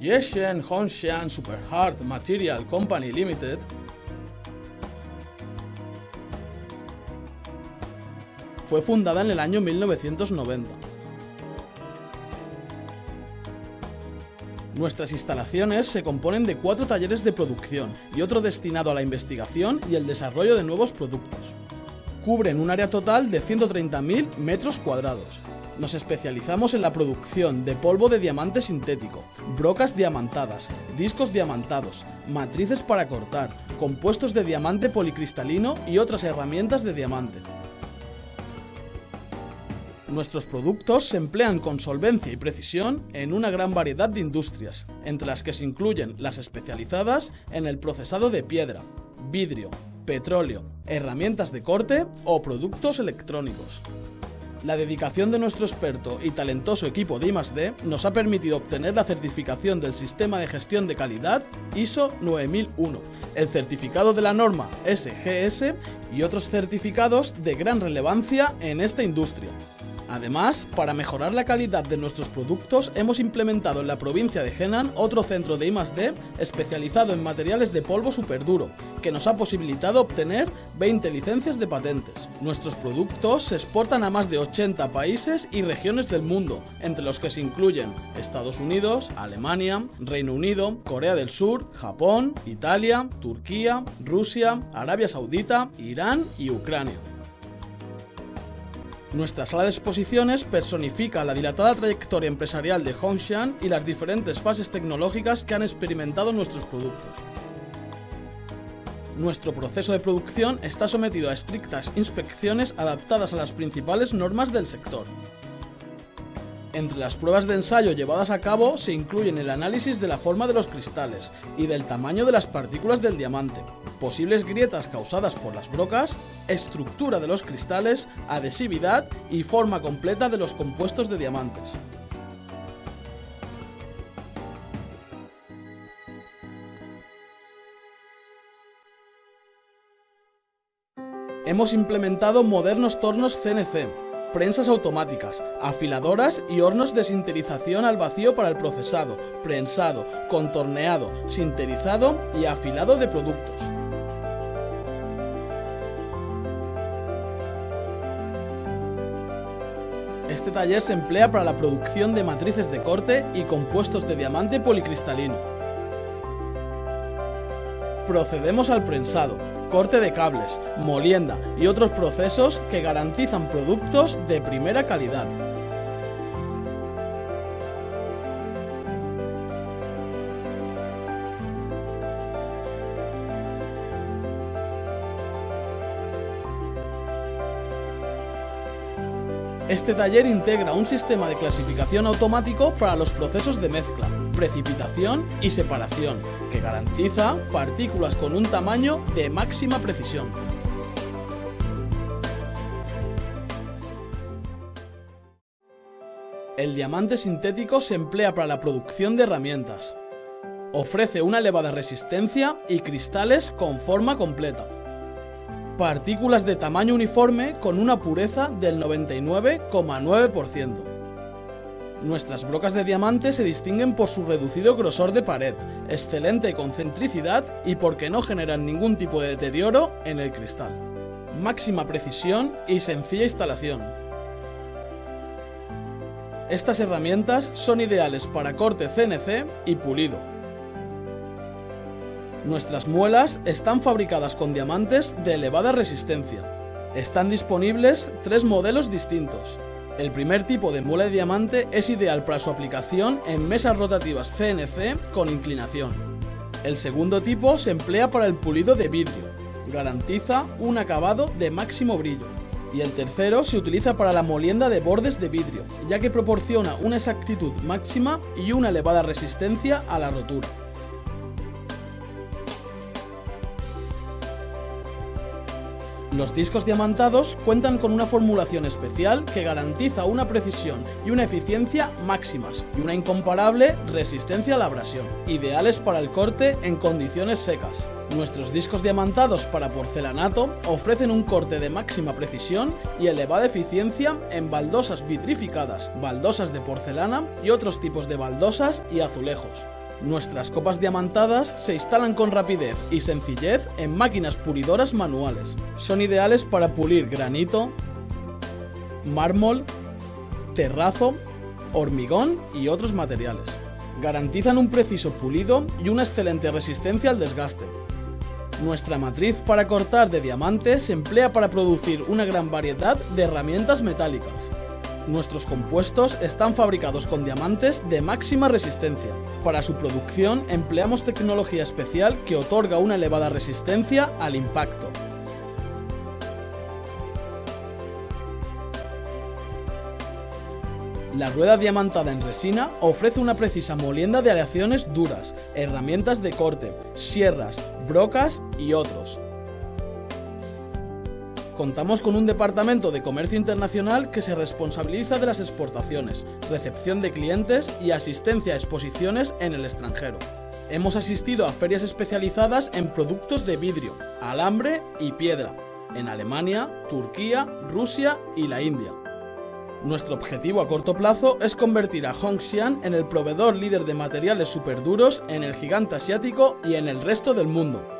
Yeshen Hongshan Super Hard Material Company Limited fue fundada en el año 1990. Nuestras instalaciones se componen de cuatro talleres de producción y otro destinado a la investigación y el desarrollo de nuevos productos. Cubren un área total de 130.000 metros cuadrados. Nos especializamos en la producción de polvo de diamante sintético, brocas diamantadas, discos diamantados, matrices para cortar, compuestos de diamante policristalino y otras herramientas de diamante. Nuestros productos se emplean con solvencia y precisión en una gran variedad de industrias, entre las que se incluyen las especializadas en el procesado de piedra, vidrio, petróleo, herramientas de corte o productos electrónicos. La dedicación de nuestro experto y talentoso equipo de I+D nos ha permitido obtener la certificación del Sistema de Gestión de Calidad ISO 9001, el certificado de la norma SGS y otros certificados de gran relevancia en esta industria. Además, para mejorar la calidad de nuestros productos, hemos implementado en la provincia de Henan otro centro de I+D especializado en materiales de polvo superduro, que nos ha posibilitado obtener 20 licencias de patentes. Nuestros productos se exportan a más de 80 países y regiones del mundo, entre los que se incluyen Estados Unidos, Alemania, Reino Unido, Corea del Sur, Japón, Italia, Turquía, Rusia, Arabia Saudita, Irán y Ucrania. Nuestra sala de exposiciones personifica la dilatada trayectoria empresarial de Hongshan y las diferentes fases tecnológicas que han experimentado nuestros productos. Nuestro proceso de producción está sometido a estrictas inspecciones adaptadas a las principales normas del sector. Entre las pruebas de ensayo llevadas a cabo se incluyen el análisis de la forma de los cristales y del tamaño de las partículas del diamante, posibles grietas causadas por las brocas, estructura de los cristales, adhesividad y forma completa de los compuestos de diamantes. Hemos implementado modernos tornos CNC, prensas automáticas, afiladoras y hornos de sinterización al vacío para el procesado, prensado, contorneado, sinterizado y afilado de productos. Este taller se emplea para la producción de matrices de corte y compuestos de diamante policristalino. Procedemos al prensado, corte de cables, molienda y otros procesos que garantizan productos de primera calidad. Este taller integra un sistema de clasificación automático para los procesos de mezcla, precipitación y separación, que garantiza partículas con un tamaño de máxima precisión. El diamante sintético se emplea para la producción de herramientas. Ofrece una elevada resistencia y cristales con forma completa. Partículas de tamaño uniforme con una pureza del 99,9%. Nuestras brocas de diamante se distinguen por su reducido grosor de pared, excelente concentricidad y porque no generan ningún tipo de deterioro en el cristal. Máxima precisión y sencilla instalación. Estas herramientas son ideales para corte CNC y pulido. Nuestras muelas están fabricadas con diamantes de elevada resistencia. Están disponibles tres modelos distintos. El primer tipo de muela de diamante es ideal para su aplicación en mesas rotativas CNC con inclinación. El segundo tipo se emplea para el pulido de vidrio. Garantiza un acabado de máximo brillo. Y el tercero se utiliza para la molienda de bordes de vidrio, ya que proporciona una exactitud máxima y una elevada resistencia a la rotura. Los discos diamantados cuentan con una formulación especial que garantiza una precisión y una eficiencia máximas y una incomparable resistencia a la abrasión, ideales para el corte en condiciones secas. Nuestros discos diamantados para porcelanato ofrecen un corte de máxima precisión y elevada eficiencia en baldosas vitrificadas, baldosas de porcelana y otros tipos de baldosas y azulejos. Nuestras copas diamantadas se instalan con rapidez y sencillez en máquinas pulidoras manuales. Son ideales para pulir granito, mármol, terrazo, hormigón y otros materiales. Garantizan un preciso pulido y una excelente resistencia al desgaste. Nuestra matriz para cortar de diamante se emplea para producir una gran variedad de herramientas metálicas. Nuestros compuestos están fabricados con diamantes de máxima resistencia. Para su producción empleamos tecnología especial que otorga una elevada resistencia al impacto. La rueda diamantada en resina ofrece una precisa molienda de aleaciones duras, herramientas de corte, sierras, brocas y otros. Contamos con un departamento de comercio internacional que se responsabiliza de las exportaciones, recepción de clientes y asistencia a exposiciones en el extranjero. Hemos asistido a ferias especializadas en productos de vidrio, alambre y piedra, en Alemania, Turquía, Rusia y la India. Nuestro objetivo a corto plazo es convertir a Hongshan en el proveedor líder de materiales superduros en el gigante asiático y en el resto del mundo.